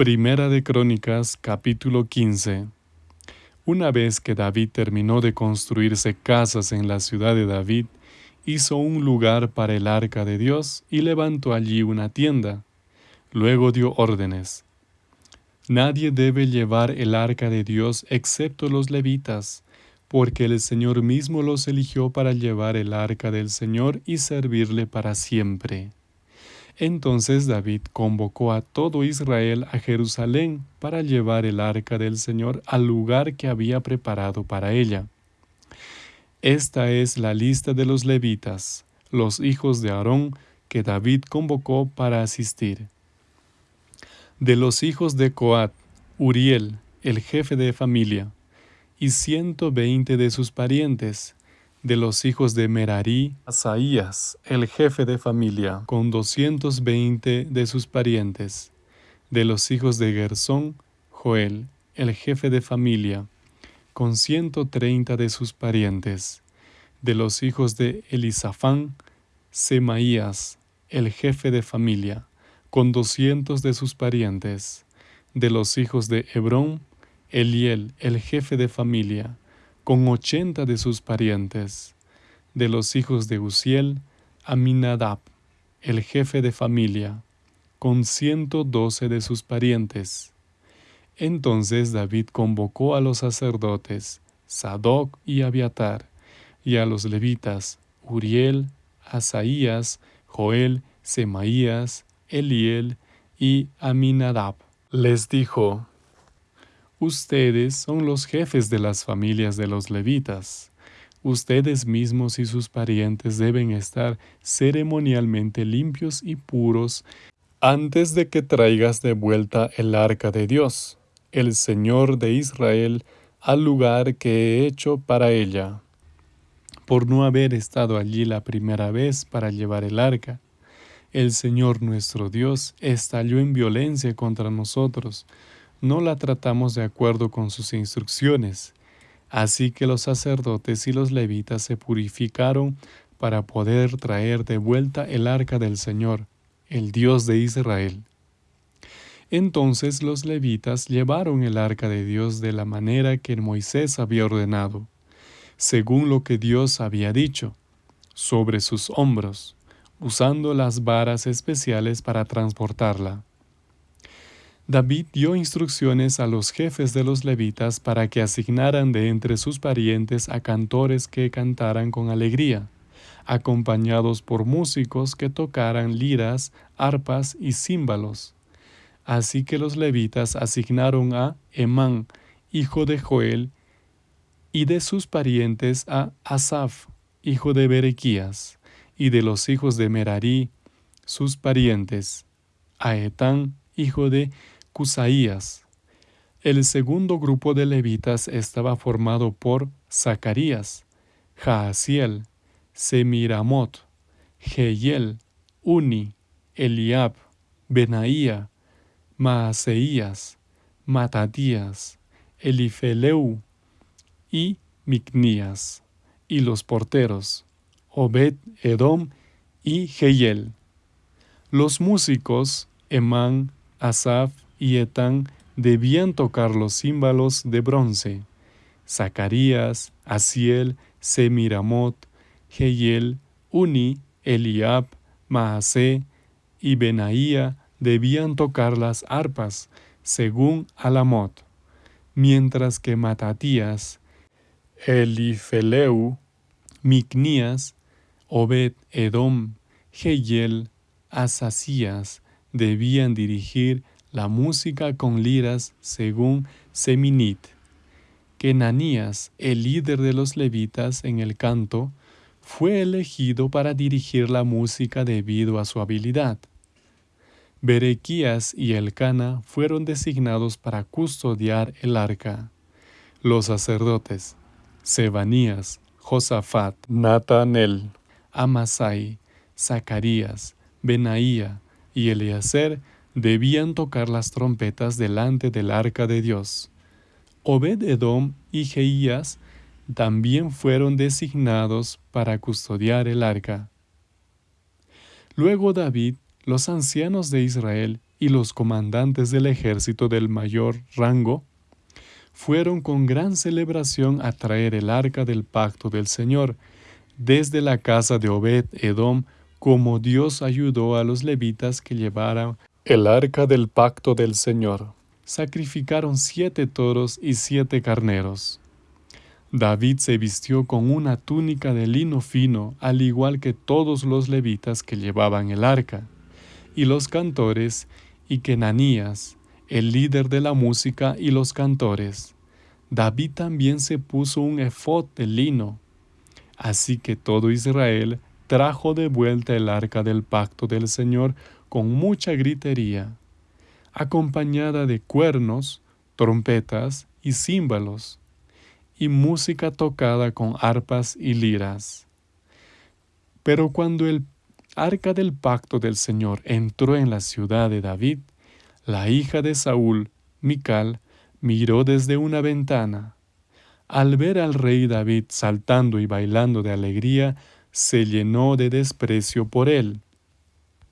Primera de Crónicas capítulo 15 Una vez que David terminó de construirse casas en la ciudad de David, hizo un lugar para el arca de Dios y levantó allí una tienda. Luego dio órdenes. Nadie debe llevar el arca de Dios excepto los levitas, porque el Señor mismo los eligió para llevar el arca del Señor y servirle para siempre. Entonces David convocó a todo Israel a Jerusalén para llevar el arca del Señor al lugar que había preparado para ella. Esta es la lista de los levitas, los hijos de Aarón, que David convocó para asistir. De los hijos de Coat, Uriel, el jefe de familia, y ciento veinte de sus parientes, de los hijos de Merari, Asaías, el jefe de familia, con doscientos veinte de sus parientes. De los hijos de Gersón, Joel, el jefe de familia, con ciento treinta de sus parientes. De los hijos de Elisafán, Semaías, el jefe de familia, con doscientos de sus parientes. De los hijos de Hebrón, Eliel, el jefe de familia, con ochenta de sus parientes. De los hijos de Uziel, Aminadab, el jefe de familia, con ciento doce de sus parientes. Entonces David convocó a los sacerdotes, Sadoc y Abiatar, y a los levitas, Uriel, Asaías, Joel, Semaías, Eliel y Aminadab. Les dijo, Ustedes son los jefes de las familias de los levitas. Ustedes mismos y sus parientes deben estar ceremonialmente limpios y puros antes de que traigas de vuelta el arca de Dios, el Señor de Israel, al lugar que he hecho para ella. Por no haber estado allí la primera vez para llevar el arca, el Señor nuestro Dios estalló en violencia contra nosotros, no la tratamos de acuerdo con sus instrucciones. Así que los sacerdotes y los levitas se purificaron para poder traer de vuelta el arca del Señor, el Dios de Israel. Entonces los levitas llevaron el arca de Dios de la manera que Moisés había ordenado, según lo que Dios había dicho, sobre sus hombros, usando las varas especiales para transportarla. David dio instrucciones a los jefes de los levitas para que asignaran de entre sus parientes a cantores que cantaran con alegría, acompañados por músicos que tocaran liras, arpas y címbalos. Así que los levitas asignaron a Emán, hijo de Joel, y de sus parientes a Asaf, hijo de Berequías, y de los hijos de Merarí, sus parientes, a Etán, hijo de Cusaías. El segundo grupo de levitas estaba formado por Zacarías, Jaasiel, Semiramot, Jehiel, Uni, Eliab, Benaía, Maaseías, Matatías, Elifeleu y Micnías, y los porteros, Obed, Edom y Jehiel. Los músicos, Emán, Asaf y Etán debían tocar los címbalos de bronce. Zacarías, Asiel, Semiramot, Jehiel, Uni, Eliab, Maasé y Benaía debían tocar las arpas, según Alamot, mientras que Matatías, Elifeleu, Micnías, Obed Edom, Jehiel, Asasías, debían dirigir la música con liras según Seminit. Kenanías, el líder de los levitas en el canto, fue elegido para dirigir la música debido a su habilidad. Berequías y Elcana fueron designados para custodiar el arca. Los sacerdotes, Sebanías, Josafat, Natanel, Amasai, Zacarías, Benaía, y Eleazar debían tocar las trompetas delante del arca de Dios. Obed-Edom y Jeías también fueron designados para custodiar el arca. Luego David, los ancianos de Israel y los comandantes del ejército del mayor rango fueron con gran celebración a traer el arca del pacto del Señor desde la casa de Obed Edom, como Dios ayudó a los levitas que llevaran el arca del pacto del Señor. Sacrificaron siete toros y siete carneros. David se vistió con una túnica de lino fino, al igual que todos los levitas que llevaban el arca, y los cantores, y Kenanías, el líder de la música y los cantores. David también se puso un efod de lino. Así que todo Israel trajo de vuelta el arca del pacto del Señor con mucha gritería, acompañada de cuernos, trompetas y címbalos, y música tocada con arpas y liras. Pero cuando el arca del pacto del Señor entró en la ciudad de David, la hija de Saúl, Mical, miró desde una ventana. Al ver al rey David saltando y bailando de alegría, se llenó de desprecio por él